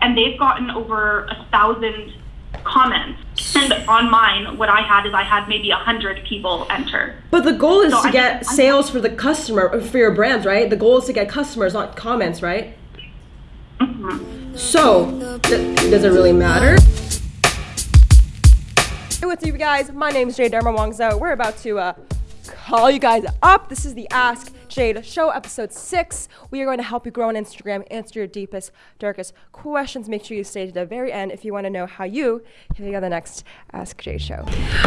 and they've gotten over a thousand comments. And on mine, what I had is I had maybe a hundred people enter. But the goal is So to I get think- sales for the customer, for your brands, right? The goal is to get customers, not comments, right? Mm-hmm. So, th- does it really matter? Hey, what's up, you guys? My name is Jade Darmawangsa. We're about to uh, call you guys up. This is the Ask Jade Show, episode six. We are going to help you grow on Instagram, answer your deepest, darkest questions. Make sure you stay to the very end if you want to know how you can be on the next Ask Jade Show.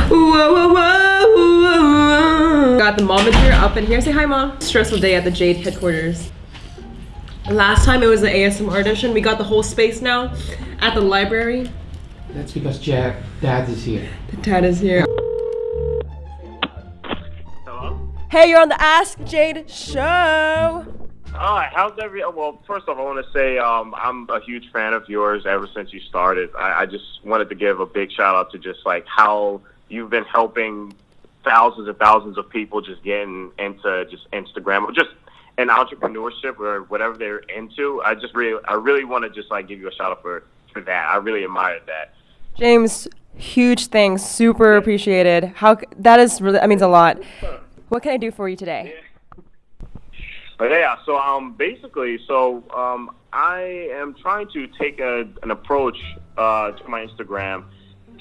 Whoa, whoa, whoa, whoa. Got the momager up in here. Say hi, mom. Stressful day at the Jade headquarters. Last time it was the ASMR edition. We got the whole space now at the library. That's because Jack, Dad is here. The dad is here. Hey, you're on the Ask Jade show. Hi, how's every? Well, first off, I want to say um, I'm a huge fan of yours ever since you started. I, I just wanted to give a big shout out to just like how you've been helping thousands and thousands of people just getting into just Instagram or just an entrepreneurship or whatever they're into. I just really, I really want to just like give you a shout out for for that. I really admired that. James, huge things, super appreciated. How that is really that means a lot. What can I do for you today? But yeah, so um, basically, so um, I am trying to take a, an approach uh, to my Instagram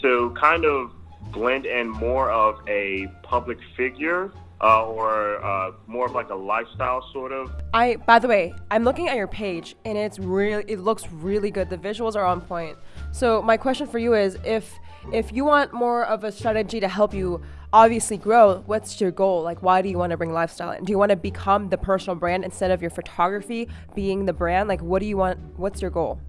to kind of blend in more of a public figure uh, or uh, more of like a lifestyle sort of. I by the way, I'm looking at your page and it's really it looks really good. The visuals are on point. So my question for you is if if you want more of a strategy to help you obviously grow, what's your goal? Like why do you want to bring lifestyle in? Do you want to become the personal brand instead of your photography being the brand? Like what do you want what's your goal?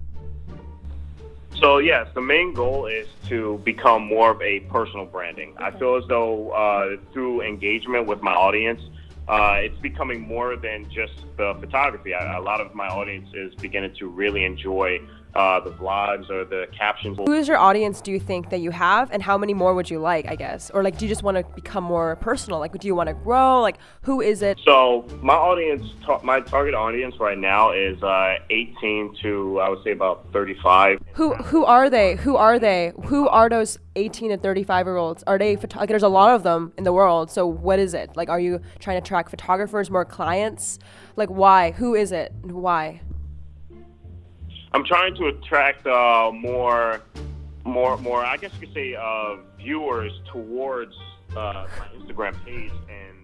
So yes, the main goal is to become more of a personal branding. I feel as though uh, through engagement with my audience, uh, it's becoming more than just the photography. I, a lot of my audience is beginning to really enjoy uh, the vlogs or the captions. Who is your audience do you think that you have and how many more would you like, I guess? Or like do you just want to become more personal? Like do you want to grow? Like who is it? So my audience, ta- my target audience right now is uh, 18 to I would say about 35. Who who are they? Who are they? Who are those 18 to 35 year olds? Are they photo- like there's a lot of them in the world. So what is it? Like are you trying to attract photographers, more clients? Like why? Who is it? And why? I'm trying to attract uh, more, more, more. I guess you could say uh, viewers towards uh, my Instagram page and.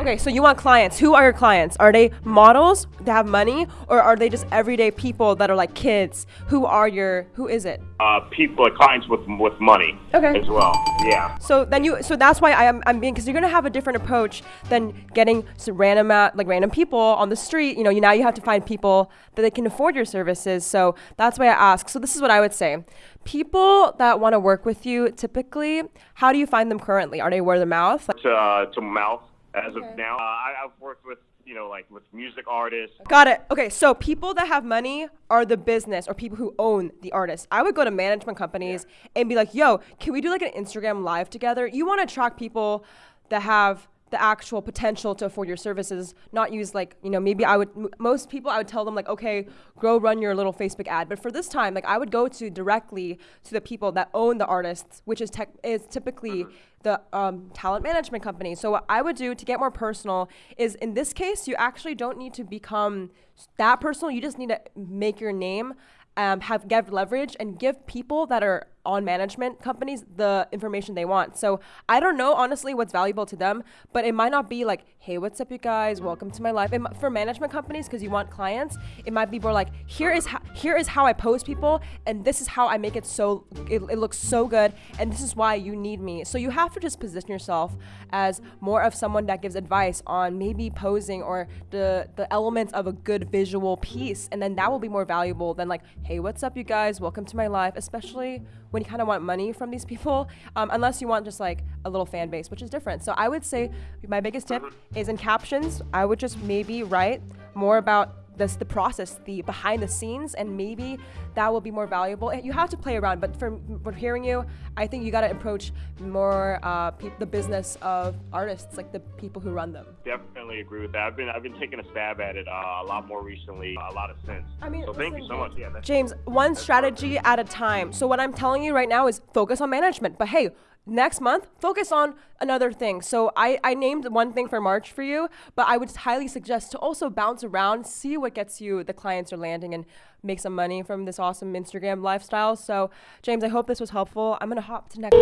Okay, so you want clients. Who are your clients? Are they models that have money or are they just everyday people that are like kids? Who are your who is it? Uh, people, like clients with with money. Okay. As well. Yeah. So then you, so that's why I am, I'm being, because you're gonna have a different approach than getting some random, uh, like random people on the street. You know, you now you have to find people that they can afford your services. So that's why I ask. So this is what I would say: people that want to work with you, typically, how do you find them currently? Are they word of mouth? To uh, to mouth as of now. Uh, I, I've worked with you know like with music artists. Got it. Okay, so people that have money are the business or people who own the artist. I would go to management companies and be like, "Yo, can we do like an Instagram live together?" You want to attract people that have the actual potential to afford your services, not use like, you know, maybe I would m- most people I would tell them like, "Okay, go run your little Facebook ad." But for this time, like I would go to directly to the people that own the artists, which is tech is typically the um, talent management company. So what I would do to get more personal is in this case, you actually don't need to become that personal. You just need to make your name, um, have give leverage, and give people that are on management companies the information they want. So I don't know honestly what's valuable to them, but it might not be like, hey, what's up, you guys? Welcome to my life. It, for management companies, because you want clients, it might be more like, here is how, here is how I pose people, and this is how I make it so it, it looks so good, and this is why you need me. So you have to just position yourself as more of someone that gives advice on maybe posing or the the elements of a good visual piece, and then that will be more valuable than like, hey, what's up, you guys? Welcome to my life, especially when you kind of want money from these people, um, unless you want just like a little fan base, which is different. So I would say my biggest tip is in captions, I would just maybe write more about this the process, the behind the scenes, and maybe that will be more valuable. You have to play around, but from, from hearing you, I think you got to approach more uh, the business of artists, like the people who run them. Definitely definitely agree with that. I've been I've been taking a stab at it uh, a lot more recently, a lot of sense. I mean, so thank you so much. Yeah, James, one strategy at a time. So what I'm telling you right now is focus on management. But hey, next month, focus on another thing. So I, I named one thing for March for you, but I would highly suggest to also bounce around, see what gets you the clients are landing and make some money from this awesome Instagram lifestyle. So James, I hope this was helpful. I'm gonna hop to next.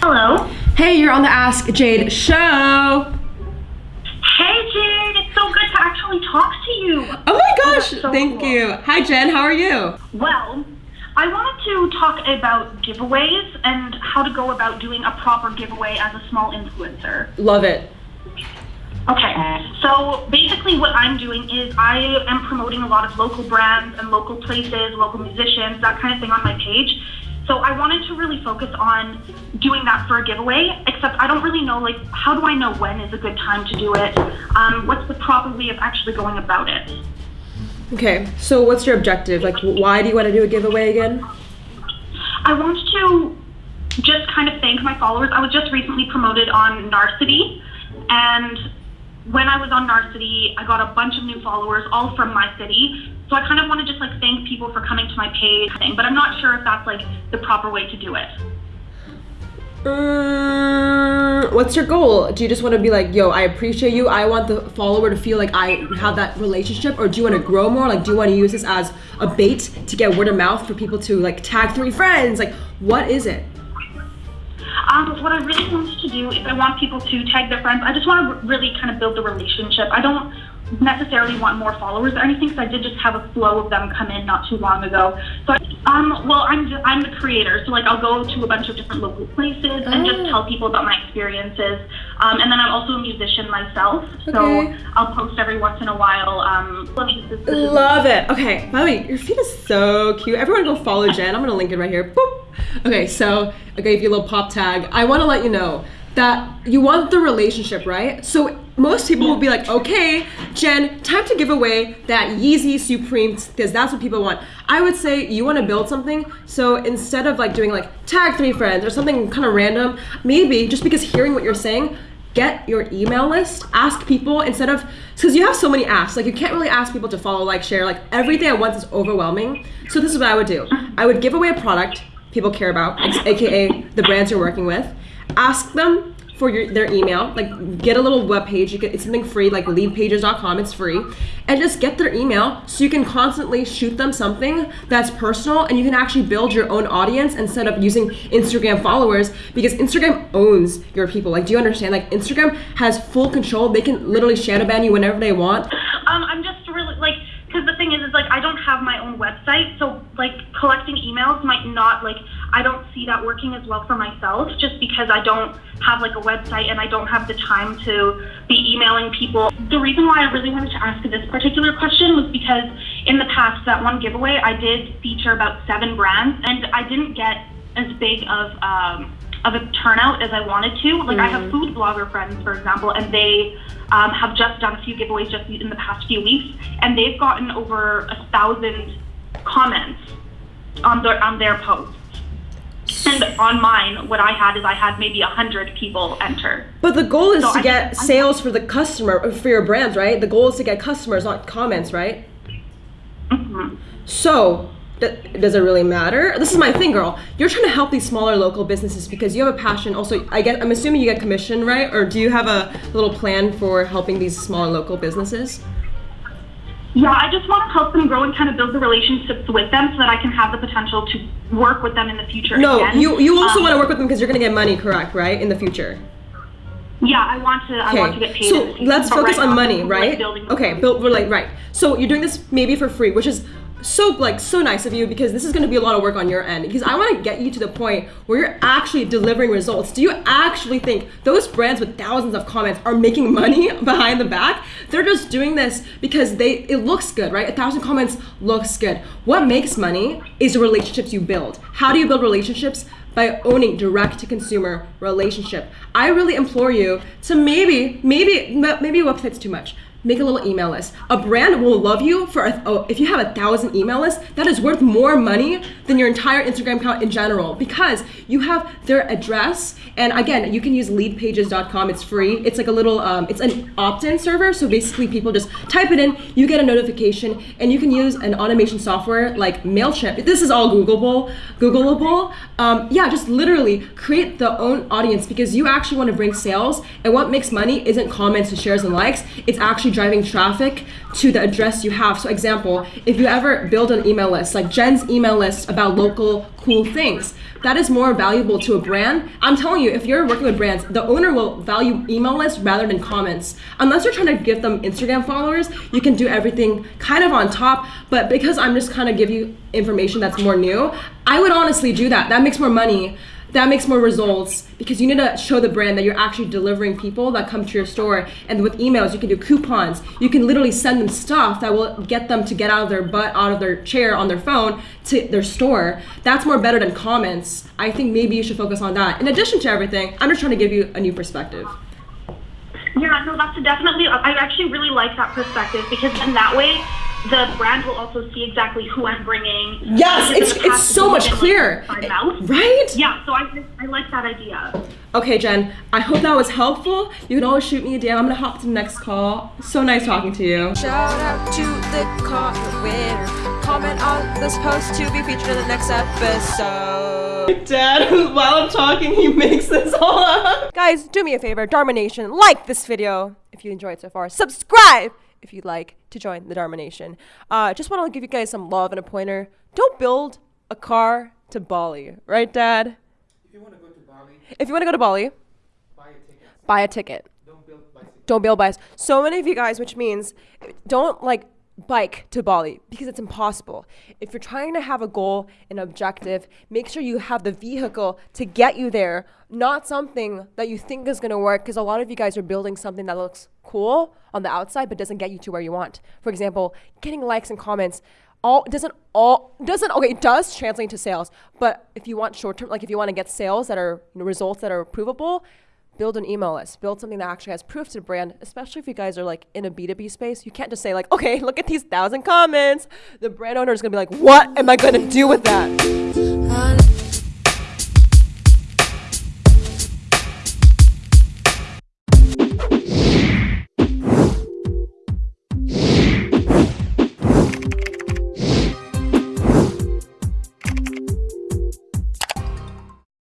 Hello. Hey, you're on the Ask Jade show. Hey, Jade. It's so good to actually talk to you. Oh my gosh, that's so thank cool. you. Hi Jen, how are you? Well, I wanted to talk about giveaways and how to go about doing a proper giveaway as a small influencer. Love it. Okay, so basically what I'm doing is I am promoting a lot of local brands and local places, local musicians, that kind of thing on my page. So I wanted to really focus on doing that for a giveaway, except I don't really know, like, how do I know when is a good time to do it? Um, what's the proper way of actually going about it? Okay, so what's your objective? Like, why do you want to do a giveaway again? I want to just kind of thank my followers. I was just recently promoted on Narcity, and when I was on Narcity, I got a bunch of new followers, all from my city. So I kind of want to just like thank people for coming to my page, but I'm not sure if that's like the proper way to do it. Mm, what's your goal? Do you just want to be like, yo, I appreciate you. I want the follower to feel like I have that relationship, or do you want to grow more? Like, do you want to use this as a bait to get word of mouth for people to like tag three friends? Like, what is it? Um, what I really want to do is I want people to tag their friends. I just want to really kind of build the relationship. I don't necessarily want more followers or anything because I did just have a flow of them come in not too long ago. So, um, well, I'm just, I'm the creator, so like I'll go to a bunch of different local places and just Oh. tell people about my experiences. Um, and then I'm also a musician myself, Okay. so I'll post every once in a while. Um, let me- this- this is- Love it. Okay, by the way, your feed is so cute. Everyone go follow Jen. I'm gonna link it right here. Boop. Okay, so I gave you a little pop tag. I wanna let you know that you want the relationship, right? So most people will be like, okay, Jen, time to give away that Yeezy Supreme because that's what people want. I would say you want to build something. So instead of like doing like tag three friends or something kind of random, maybe just because hearing what you're saying, get your email list ask people instead of because you have so many asks like you can't really ask people to follow like share like everything at once is overwhelming so this is what i would do i would give away a product people care about aka the brands you're working with ask them for your, their email. Like get a little web page. It's something free like leadpages.com it's free. And just get their email so you can constantly shoot them something that's personal and you can actually build your own audience instead of using instagram followers because instagram owns your people. Like do you understand? Like instagram has full control. They can literally shadow ban you whenever they want. Um, I'm just really like, because the thing is, is like I don't have my own website, so like collecting emails might not like I don't see that working as well for myself, just because I don't have like a website and I don't have the time to be emailing people. The reason why I really wanted to ask this particular question was because in the past, that one giveaway, I did feature about seven brands, and I didn't get as big of um, of a turnout as I wanted to. Like I have food blogger friends, for example, and they um, have just done a few giveaways just in the past few weeks, and they've gotten over a thousand comments on their on their posts. And on mine, what I had is I had maybe a hundred people enter. but the goal is So to I- get sales for the customer for your brands right the goal is to get customers not comments right Mhm. So, d- does it really matter? This is my thing, girl. You're trying to help these smaller local businesses because you have a passion. Also, I get. I'm assuming you get commission, right? Or do you have a little plan for helping these smaller local businesses? Yeah, I just want to help them grow and kind of build the relationships with them so that I can have the potential to work with them in the future. No, again. you you also Um, want to work with them because you're gonna get money, correct? Right in the future. Yeah, I want to. I want to get paid. so let's focus right on now, money, like, right? building Okay, build relate right. So you're doing this maybe for free, which is so like so nice of you because this is going to be a lot of work on your end because I want to get you to the point where you're actually delivering results. Do you actually think those brands with thousands of comments are making money behind the back? They're just doing this because they it looks good, right? A thousand comments looks good. What makes money is the relationships you build. How do you build relationships? by owning direct to consumer relationship. I really implore you to maybe, maybe, maybe website's too much. Make a little email list. A brand will love you for a, oh, if you have a thousand email lists, that is worth more money than your entire Instagram account in general because you have their address. And again, you can use leadpages.com. It's free. It's like a little, um, it's an opt-in server. So basically, people just type it in, you get a notification, and you can use an automation software like Mailchimp. This is all Googleable. Googleable. Um, yeah, just literally create the own audience because you actually want to bring sales. And what makes money isn't comments and shares and likes. It's actually driving traffic to the address you have. So example, if you ever build an email list, like Jen's email list about local cool things, that is more valuable to a brand. I'm telling you, if you're working with brands, the owner will value email lists rather than comments. Unless you're trying to give them Instagram followers, you can do everything kind of on top. But because I'm just kind of give you information that's more new, I would honestly do that. That makes more money that makes more results because you need to show the brand that you're actually delivering people that come to your store. And with emails, you can do coupons. You can literally send them stuff that will get them to get out of their butt, out of their chair on their phone to their store. That's more better than comments. I think maybe you should focus on that. In addition to everything, I'm just trying to give you a new perspective. Yeah, no, that's definitely. I actually really like that perspective because then that way the brand will also see exactly who I'm bringing. Yes, it's it's so much been, like, clearer, right? Yeah, so I I like that idea. Okay, Jen, I hope that was helpful. You can always shoot me a DM. I'm gonna hop to the next call. So nice talking to you. Shout out to the comment winner. Comment on this post to be featured in the next episode. Dad, while I'm talking, he makes this all up. Guys, do me a favor, Dharma Nation, like this video if you enjoyed it so far. Subscribe if you'd like to join the Dharma Nation. Uh, just want to give you guys some love and a pointer. Don't build a car to Bali, right, Dad? If you want to go to Bali, If you want to go to Bali, buy a ticket. buy a ticket. Don't build bicycles. don't build bias. So many of you guys, which means don't like bike to Bali because it's impossible. If you're trying to have a goal, an objective, make sure you have the vehicle to get you there, not something that you think is going to work because a lot of you guys are building something that looks cool on the outside but doesn't get you to where you want. For example, getting likes and comments all doesn't all doesn't okay it does translate to sales but if you want short term like if you want to get sales that are results that are provable build an email list build something that actually has proof to the brand especially if you guys are like in a b2b space. You can't just say like okay look at these thousand comments. The brand owner is to be like what am i to do with that